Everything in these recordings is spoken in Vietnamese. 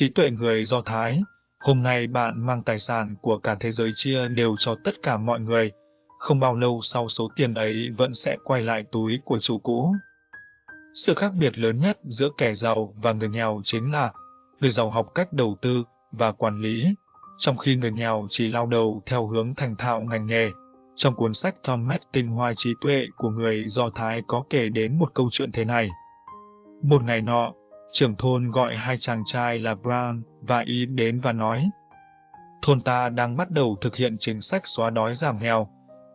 trí tuệ người Do Thái. Hôm nay bạn mang tài sản của cả thế giới chia đều cho tất cả mọi người. Không bao lâu sau số tiền ấy vẫn sẽ quay lại túi của chủ cũ. Sự khác biệt lớn nhất giữa kẻ giàu và người nghèo chính là người giàu học cách đầu tư và quản lý, trong khi người nghèo chỉ lao đầu theo hướng thành thạo ngành nghề. Trong cuốn sách Thomas Tinh Hoa Trí Tuệ của người Do Thái có kể đến một câu chuyện thế này. Một ngày nọ, trưởng thôn gọi hai chàng trai là Brown và Y đến và nói Thôn ta đang bắt đầu thực hiện chính sách xóa đói giảm nghèo,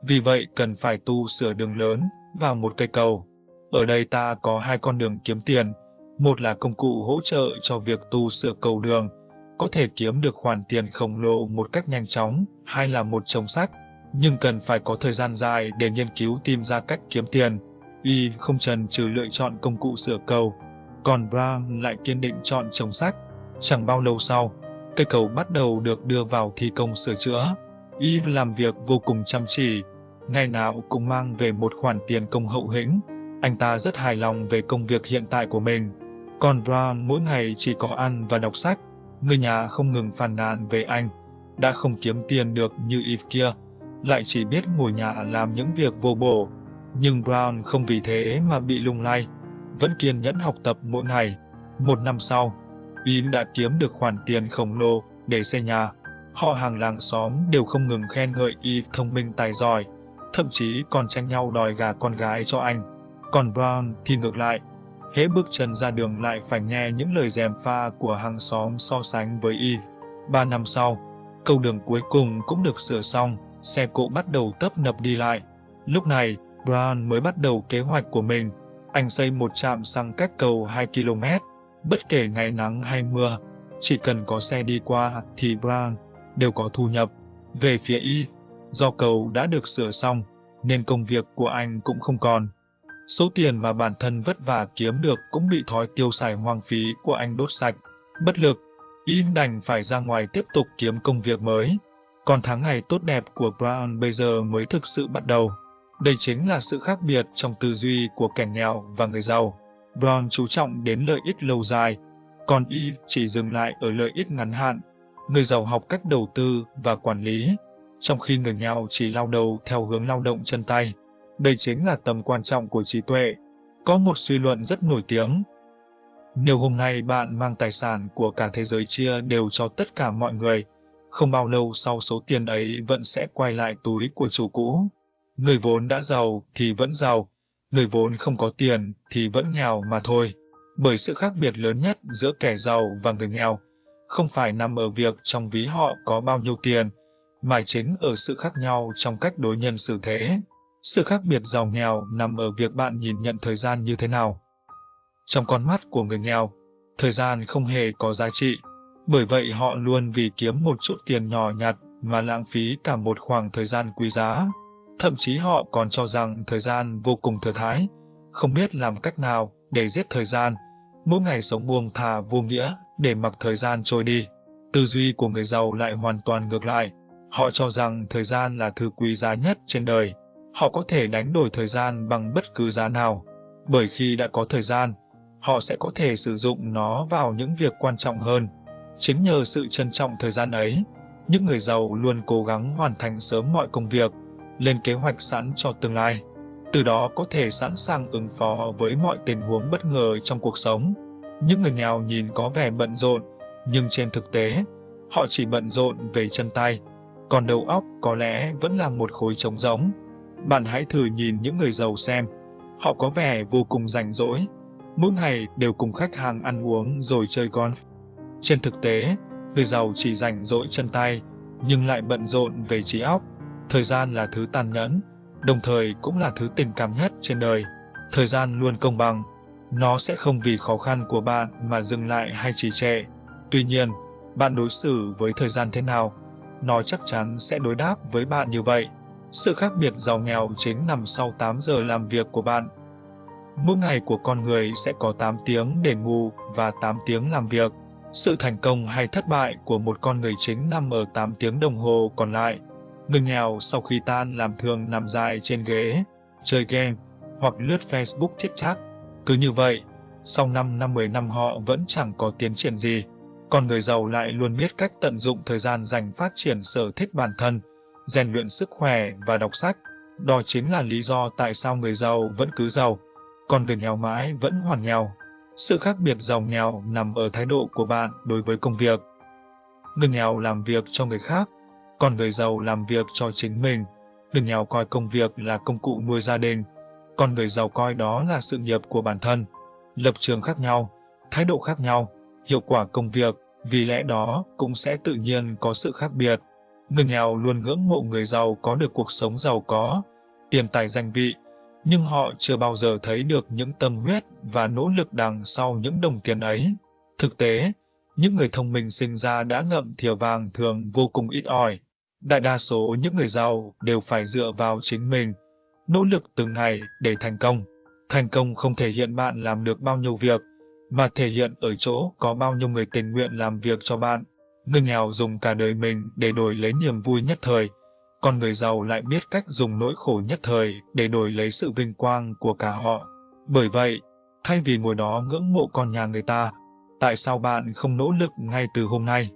vì vậy cần phải tu sửa đường lớn và một cây cầu. Ở đây ta có hai con đường kiếm tiền, một là công cụ hỗ trợ cho việc tu sửa cầu đường, có thể kiếm được khoản tiền khổng lồ một cách nhanh chóng, hai là một chồng sách, nhưng cần phải có thời gian dài để nghiên cứu tìm ra cách kiếm tiền. Y không trần trừ lựa chọn công cụ sửa cầu, còn Brown lại kiên định chọn trồng sách. Chẳng bao lâu sau, cây cầu bắt đầu được đưa vào thi công sửa chữa. Eve làm việc vô cùng chăm chỉ, ngày nào cũng mang về một khoản tiền công hậu hĩnh. Anh ta rất hài lòng về công việc hiện tại của mình. Còn Brown mỗi ngày chỉ có ăn và đọc sách. Người nhà không ngừng phàn nàn về anh, đã không kiếm tiền được như Eve kia, lại chỉ biết ngồi nhà làm những việc vô bổ. Nhưng Brown không vì thế mà bị lung lay vẫn kiên nhẫn học tập mỗi ngày. Một năm sau, Yến đã kiếm được khoản tiền khổng lồ để xây nhà. Họ hàng làng xóm đều không ngừng khen ngợi y thông minh tài giỏi, thậm chí còn tranh nhau đòi gà con gái cho anh. Còn Brown thì ngược lại, hễ bước chân ra đường lại phải nghe những lời dèm pha của hàng xóm so sánh với y. Ba năm sau, cầu đường cuối cùng cũng được sửa xong, xe cộ bắt đầu tấp nập đi lại. Lúc này, Brown mới bắt đầu kế hoạch của mình anh xây một trạm xăng cách cầu 2 km, bất kể ngày nắng hay mưa, chỉ cần có xe đi qua thì Brown đều có thu nhập. Về phía Y, do cầu đã được sửa xong, nên công việc của anh cũng không còn. Số tiền mà bản thân vất vả kiếm được cũng bị thói tiêu xài hoang phí của anh đốt sạch. Bất lực, Y đành phải ra ngoài tiếp tục kiếm công việc mới. Còn tháng ngày tốt đẹp của Brown bây giờ mới thực sự bắt đầu. Đây chính là sự khác biệt trong tư duy của kẻ nghèo và người giàu. Brown chú trọng đến lợi ích lâu dài, còn Eve chỉ dừng lại ở lợi ích ngắn hạn. Người giàu học cách đầu tư và quản lý, trong khi người nghèo chỉ lao đầu theo hướng lao động chân tay. Đây chính là tầm quan trọng của trí tuệ. Có một suy luận rất nổi tiếng. Nếu hôm nay bạn mang tài sản của cả thế giới chia đều cho tất cả mọi người, không bao lâu sau số tiền ấy vẫn sẽ quay lại túi của chủ cũ. Người vốn đã giàu thì vẫn giàu, người vốn không có tiền thì vẫn nghèo mà thôi. Bởi sự khác biệt lớn nhất giữa kẻ giàu và người nghèo không phải nằm ở việc trong ví họ có bao nhiêu tiền, mà chính ở sự khác nhau trong cách đối nhân xử thế. Sự khác biệt giàu nghèo nằm ở việc bạn nhìn nhận thời gian như thế nào. Trong con mắt của người nghèo, thời gian không hề có giá trị, bởi vậy họ luôn vì kiếm một chút tiền nhỏ nhặt mà lãng phí cả một khoảng thời gian quý giá. Thậm chí họ còn cho rằng thời gian vô cùng thừa thái, không biết làm cách nào để giết thời gian, mỗi ngày sống buông thà vô nghĩa để mặc thời gian trôi đi. Tư duy của người giàu lại hoàn toàn ngược lại. Họ cho rằng thời gian là thứ quý giá nhất trên đời. Họ có thể đánh đổi thời gian bằng bất cứ giá nào. Bởi khi đã có thời gian, họ sẽ có thể sử dụng nó vào những việc quan trọng hơn. Chính nhờ sự trân trọng thời gian ấy, những người giàu luôn cố gắng hoàn thành sớm mọi công việc, lên kế hoạch sẵn cho tương lai. Từ đó có thể sẵn sàng ứng phó với mọi tình huống bất ngờ trong cuộc sống. Những người nghèo nhìn có vẻ bận rộn, nhưng trên thực tế, họ chỉ bận rộn về chân tay, còn đầu óc có lẽ vẫn là một khối trống rỗng. Bạn hãy thử nhìn những người giàu xem, họ có vẻ vô cùng rảnh rỗi, mỗi ngày đều cùng khách hàng ăn uống rồi chơi golf. Trên thực tế, người giàu chỉ rảnh rỗi chân tay, nhưng lại bận rộn về trí óc. Thời gian là thứ tàn nhẫn, đồng thời cũng là thứ tình cảm nhất trên đời. Thời gian luôn công bằng, nó sẽ không vì khó khăn của bạn mà dừng lại hay trì trệ. Tuy nhiên, bạn đối xử với thời gian thế nào, nó chắc chắn sẽ đối đáp với bạn như vậy. Sự khác biệt giàu nghèo chính nằm sau 8 giờ làm việc của bạn. Mỗi ngày của con người sẽ có 8 tiếng để ngủ và 8 tiếng làm việc. Sự thành công hay thất bại của một con người chính nằm ở 8 tiếng đồng hồ còn lại. Người nghèo sau khi tan làm thường nằm dài trên ghế, chơi game hoặc lướt Facebook chết chắc. Cứ như vậy, sau 5 năm 10 năm họ vẫn chẳng có tiến triển gì. còn người giàu lại luôn biết cách tận dụng thời gian dành phát triển sở thích bản thân, rèn luyện sức khỏe và đọc sách. Đó chính là lý do tại sao người giàu vẫn cứ giàu, còn người nghèo mãi vẫn hoàn nghèo. Sự khác biệt giàu nghèo nằm ở thái độ của bạn đối với công việc. Người nghèo làm việc cho người khác, còn người giàu làm việc cho chính mình. Người nghèo coi công việc là công cụ nuôi gia đình, còn người giàu coi đó là sự nghiệp của bản thân. Lập trường khác nhau, thái độ khác nhau, hiệu quả công việc, vì lẽ đó cũng sẽ tự nhiên có sự khác biệt. Người nghèo luôn ngưỡng mộ người giàu có được cuộc sống giàu có, tiền tài danh vị, nhưng họ chưa bao giờ thấy được những tâm huyết và nỗ lực đằng sau những đồng tiền ấy. Thực tế, những người thông minh sinh ra đã ngậm thìa vàng thường vô cùng ít ỏi. Đại đa số những người giàu đều phải dựa vào chính mình, nỗ lực từng ngày để thành công. Thành công không thể hiện bạn làm được bao nhiêu việc, mà thể hiện ở chỗ có bao nhiêu người tình nguyện làm việc cho bạn. Người nghèo dùng cả đời mình để đổi lấy niềm vui nhất thời, còn người giàu lại biết cách dùng nỗi khổ nhất thời để đổi lấy sự vinh quang của cả họ. Bởi vậy, thay vì ngồi đó ngưỡng mộ con nhà người ta, tại sao bạn không nỗ lực ngay từ hôm nay?